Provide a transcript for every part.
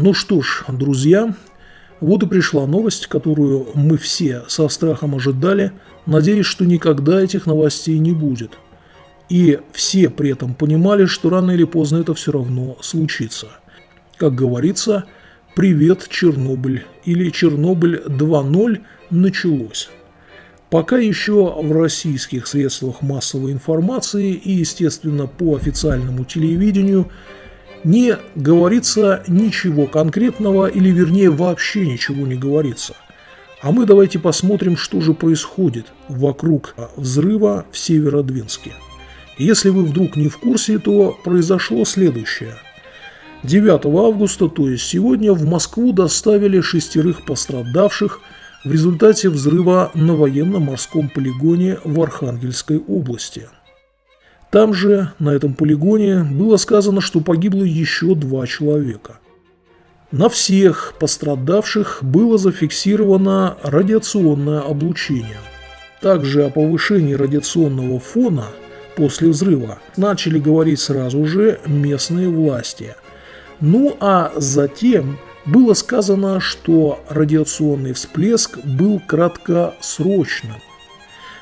Ну что ж, друзья, вот и пришла новость, которую мы все со страхом ожидали, надеясь, что никогда этих новостей не будет. И все при этом понимали, что рано или поздно это все равно случится. Как говорится, «Привет, Чернобыль» или «Чернобыль 2.0» началось. Пока еще в российских средствах массовой информации и, естественно, по официальному телевидению – не говорится ничего конкретного или вернее вообще ничего не говорится. А мы давайте посмотрим, что же происходит вокруг взрыва в Северодвинске. Если вы вдруг не в курсе, то произошло следующее. 9 августа, то есть сегодня, в Москву доставили шестерых пострадавших в результате взрыва на военно-морском полигоне в Архангельской области – там же, на этом полигоне, было сказано, что погибло еще два человека. На всех пострадавших было зафиксировано радиационное облучение. Также о повышении радиационного фона после взрыва начали говорить сразу же местные власти. Ну а затем было сказано, что радиационный всплеск был краткосрочным.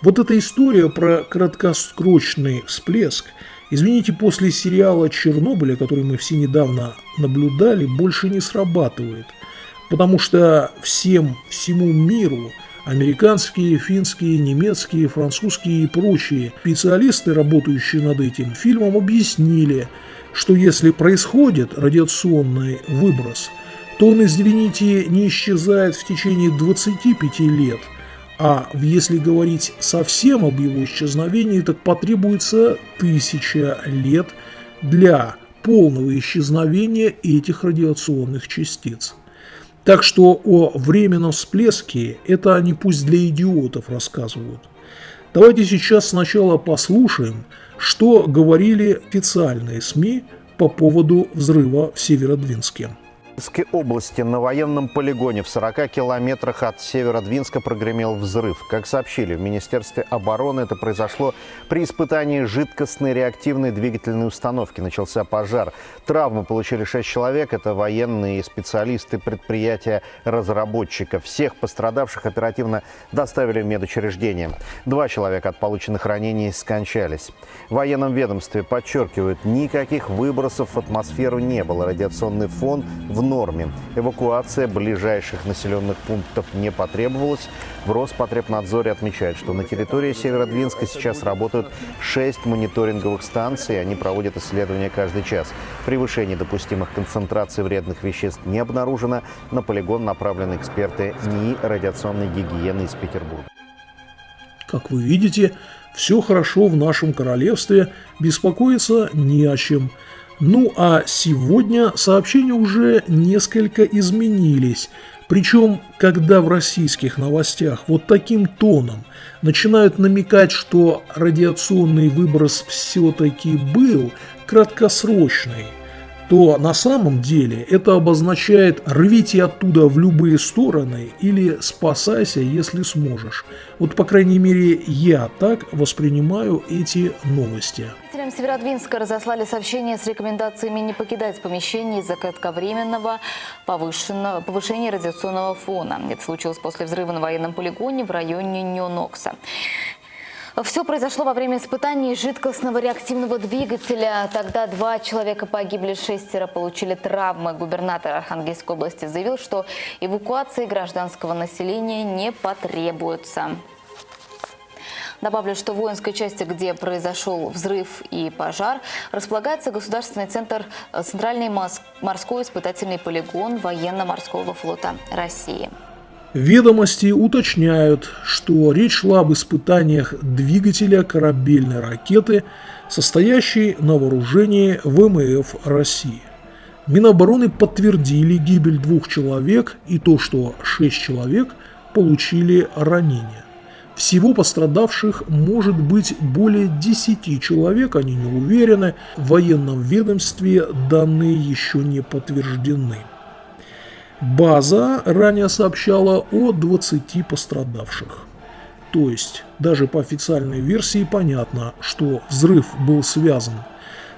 Вот эта история про краткосрочный всплеск, извините, после сериала «Чернобыля», который мы все недавно наблюдали, больше не срабатывает. Потому что всем, всему миру американские, финские, немецкие, французские и прочие специалисты, работающие над этим фильмом, объяснили, что если происходит радиационный выброс, то он, извините, не исчезает в течение 25 лет – а если говорить совсем об его исчезновении, так потребуется тысяча лет для полного исчезновения этих радиационных частиц. Так что о временном всплеске это они пусть для идиотов рассказывают. Давайте сейчас сначала послушаем, что говорили официальные СМИ по поводу взрыва в Северодвинске. Курской области на военном полигоне в 40 километрах от Северодвинска прогремел взрыв. Как сообщили в Министерстве обороны, это произошло при испытании жидкостной реактивной двигательной установки. Начался пожар. Травмы получили 6 человек. Это военные специалисты предприятия разработчиков. Всех пострадавших оперативно доставили в медучреждение. Два человека от полученных ранений скончались. В военном ведомстве подчеркивают, никаких выбросов в атмосферу не было. Радиационный фон в норме. Эвакуация ближайших населенных пунктов не потребовалась. В Роспотребнадзоре отмечают, что на территории Северодвинска сейчас работают 6 мониторинговых станций. Они проводят исследования каждый час. Превышение допустимых концентраций вредных веществ не обнаружено. На полигон направлены эксперты НИИ радиационной гигиены из Петербурга. Как вы видите, все хорошо в нашем королевстве, беспокоиться не о чем – ну а сегодня сообщения уже несколько изменились. Причем, когда в российских новостях вот таким тоном начинают намекать, что радиационный выброс все-таки был краткосрочный, то на самом деле это обозначает «рвите оттуда в любые стороны» или «спасайся, если сможешь». Вот, по крайней мере, я так воспринимаю эти новости. Жителям Северодвинска разослали сообщение с рекомендациями не покидать помещение из-за кратковременного повышения радиационного фона. Это случилось после взрыва на военном полигоне в районе Нью-Нокса. Все произошло во время испытаний жидкостного реактивного двигателя. Тогда два человека погибли, шестеро получили травмы. Губернатор Архангельской области заявил, что эвакуации гражданского населения не потребуется. Добавлю, что в воинской части, где произошел взрыв и пожар, располагается государственный центр э, Центральный морской испытательный полигон военно-морского флота России. Ведомости уточняют, что речь шла об испытаниях двигателя корабельной ракеты, состоящей на вооружении ВМФ России. Минобороны подтвердили гибель двух человек и то, что шесть человек получили ранения. Всего пострадавших может быть более 10 человек, они не уверены. В военном ведомстве данные еще не подтверждены. База ранее сообщала о 20 пострадавших. То есть, даже по официальной версии понятно, что взрыв был связан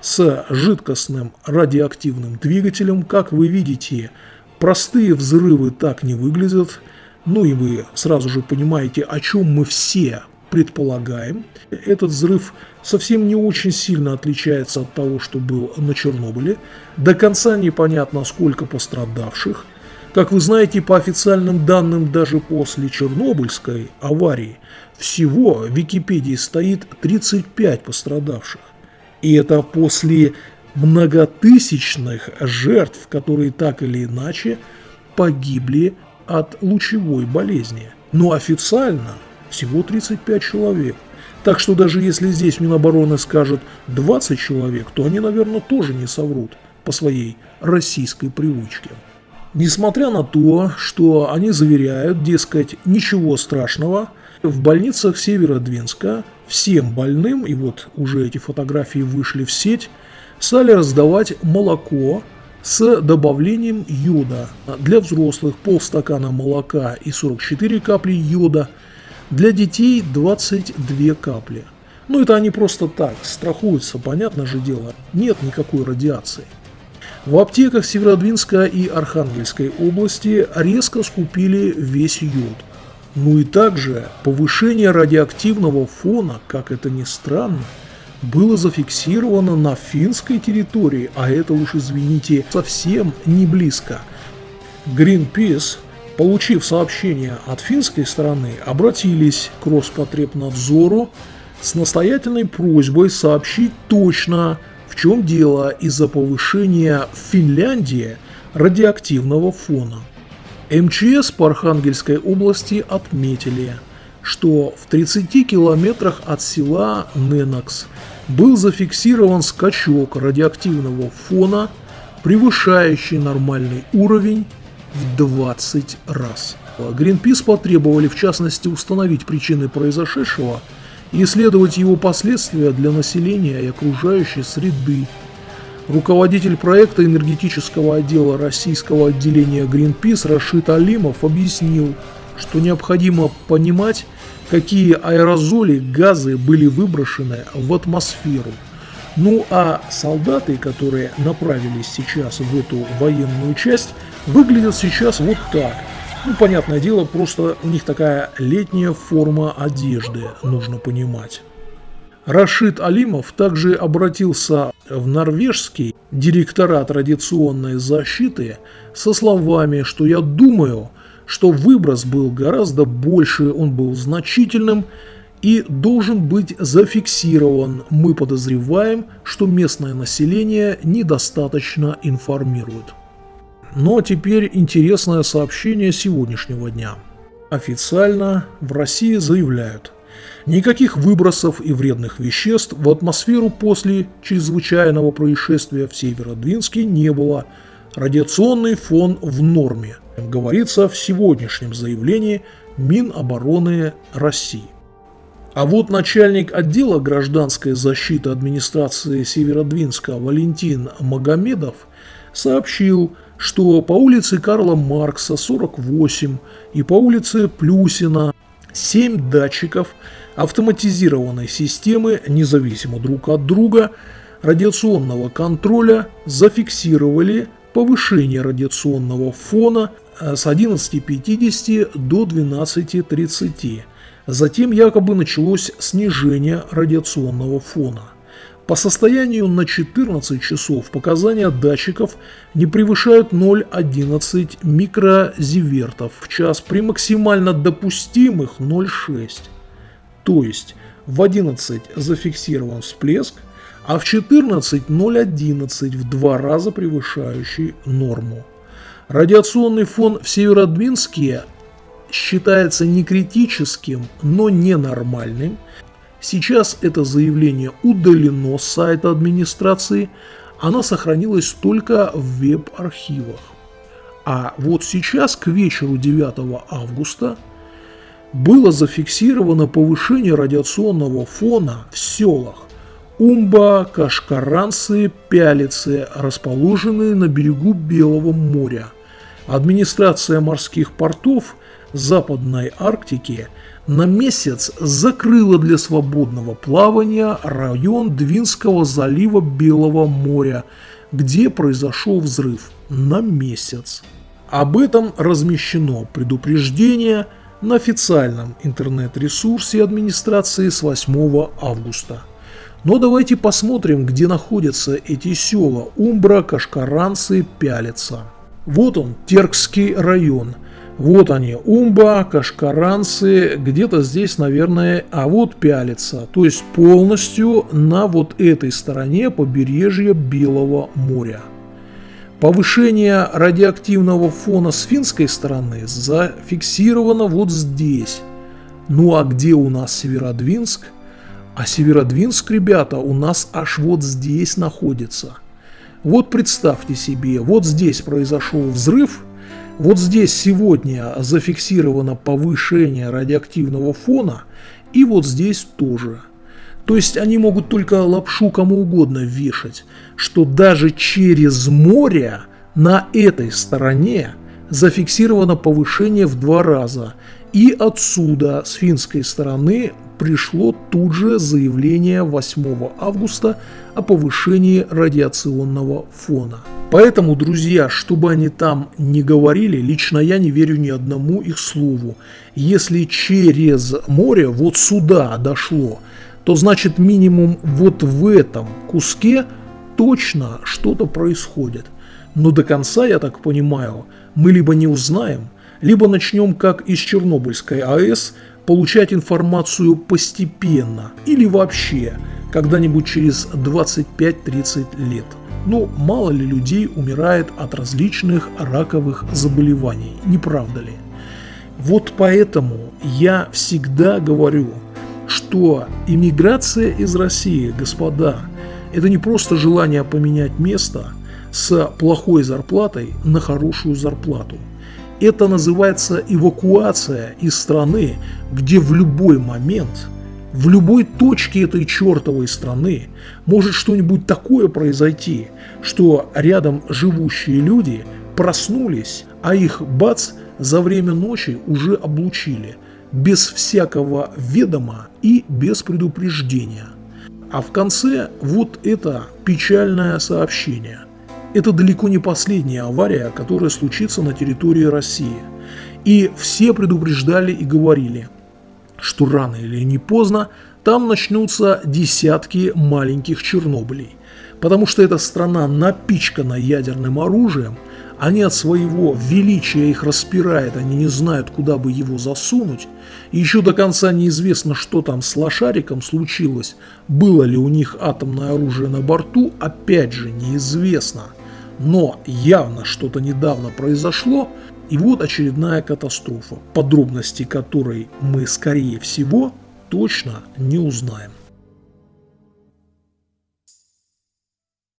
с жидкостным радиоактивным двигателем. Как вы видите, простые взрывы так не выглядят. Ну и вы сразу же понимаете, о чем мы все предполагаем. Этот взрыв совсем не очень сильно отличается от того, что был на Чернобыле. До конца непонятно, сколько пострадавших. Как вы знаете, по официальным данным, даже после Чернобыльской аварии всего в Википедии стоит 35 пострадавших. И это после многотысячных жертв, которые так или иначе погибли от лучевой болезни. Но официально всего 35 человек. Так что даже если здесь Минобороны скажет 20 человек, то они, наверное, тоже не соврут по своей российской привычке. Несмотря на то, что они заверяют, дескать, ничего страшного, в больницах Северодвинска всем больным, и вот уже эти фотографии вышли в сеть, стали раздавать молоко с добавлением йода. Для взрослых полстакана молока и 44 капли йода – для детей 22 капли. Ну это они просто так, страхуются, понятно же дело, нет никакой радиации. В аптеках Северодвинска и Архангельской области резко скупили весь йод. Ну и также повышение радиоактивного фона, как это ни странно, было зафиксировано на финской территории, а это уж, извините, совсем не близко. Greenpeace Получив сообщение от финской стороны, обратились к Роспотребнадзору с настоятельной просьбой сообщить точно, чем дело из-за повышения в Финляндии радиоактивного фона. МЧС по Архангельской области отметили, что в 30 километрах от села Ненокс был зафиксирован скачок радиоактивного фона, превышающий нормальный уровень в 20 раз. Гринпис потребовали в частности установить причины произошедшего и исследовать его последствия для населения и окружающей среды. Руководитель проекта энергетического отдела российского отделения Greenpeace Рашид Алимов объяснил, что необходимо понимать, какие аэрозоли, газы были выброшены в атмосферу. Ну а солдаты, которые направились сейчас в эту военную часть, выглядят сейчас вот так. Ну, понятное дело, просто у них такая летняя форма одежды, нужно понимать. Рашид Алимов также обратился в норвежский директорат радиационной защиты со словами, что я думаю, что выброс был гораздо больше, он был значительным и должен быть зафиксирован. Мы подозреваем, что местное население недостаточно информирует. Но теперь интересное сообщение сегодняшнего дня. Официально в России заявляют, никаких выбросов и вредных веществ в атмосферу после чрезвычайного происшествия в Северодвинске не было. Радиационный фон в норме, говорится в сегодняшнем заявлении Минобороны России. А вот начальник отдела гражданской защиты администрации Северодвинска Валентин Магомедов сообщил, что по улице Карла Маркса 48 и по улице Плюсина 7 датчиков автоматизированной системы, независимо друг от друга, радиационного контроля зафиксировали повышение радиационного фона э, с 11.50 до 12.30. Затем якобы началось снижение радиационного фона – по состоянию на 14 часов показания датчиков не превышают 0,11 микрозивертов в час при максимально допустимых 0,6. То есть в 11 зафиксирован всплеск, а в 14 0,11 в два раза превышающий норму. Радиационный фон в Северодвинске считается не критическим, но ненормальным Сейчас это заявление удалено с сайта администрации, оно сохранилось только в веб-архивах. А вот сейчас, к вечеру 9 августа, было зафиксировано повышение радиационного фона в селах Умба, Кашкаранцы, Пялицы, расположенные на берегу Белого моря. Администрация морских портов Западной Арктики на месяц закрыла для свободного плавания район Двинского залива Белого моря, где произошел взрыв на месяц. Об этом размещено предупреждение на официальном интернет-ресурсе администрации с 8 августа. Но давайте посмотрим, где находятся эти села Умбра, Кашкаранцы, Пялица. Вот он, Теркский район. Вот они, Умба, Кашкаранцы, где-то здесь, наверное, а вот Пялица. То есть полностью на вот этой стороне побережья Белого моря. Повышение радиоактивного фона с финской стороны зафиксировано вот здесь. Ну а где у нас Северодвинск – а Северодвинск, ребята, у нас аж вот здесь находится. Вот представьте себе, вот здесь произошел взрыв, вот здесь сегодня зафиксировано повышение радиоактивного фона, и вот здесь тоже. То есть они могут только лапшу кому угодно вешать, что даже через море на этой стороне зафиксировано повышение в два раза. И отсюда, с финской стороны, пришло тут же заявление 8 августа о повышении радиационного фона. Поэтому, друзья, чтобы они там не говорили, лично я не верю ни одному их слову. Если через море вот сюда дошло, то значит минимум вот в этом куске точно что-то происходит. Но до конца, я так понимаю, мы либо не узнаем, либо начнем как из Чернобыльской АЭС получать информацию постепенно или вообще когда-нибудь через 25-30 лет. Но мало ли людей умирает от различных раковых заболеваний, не правда ли? Вот поэтому я всегда говорю, что иммиграция из России, господа, это не просто желание поменять место с плохой зарплатой на хорошую зарплату – это называется эвакуация из страны, где в любой момент, в любой точке этой чертовой страны может что-нибудь такое произойти, что рядом живущие люди проснулись, а их бац за время ночи уже облучили, без всякого ведома и без предупреждения. А в конце вот это печальное сообщение – это далеко не последняя авария, которая случится на территории России. И все предупреждали и говорили, что рано или не поздно там начнутся десятки маленьких Чернобылей. Потому что эта страна напичкана ядерным оружием, они от своего величия их распирают, они не знают, куда бы его засунуть. И еще до конца неизвестно, что там с лошариком случилось, было ли у них атомное оружие на борту, опять же неизвестно – но явно что-то недавно произошло, и вот очередная катастрофа, подробности которой мы, скорее всего, точно не узнаем.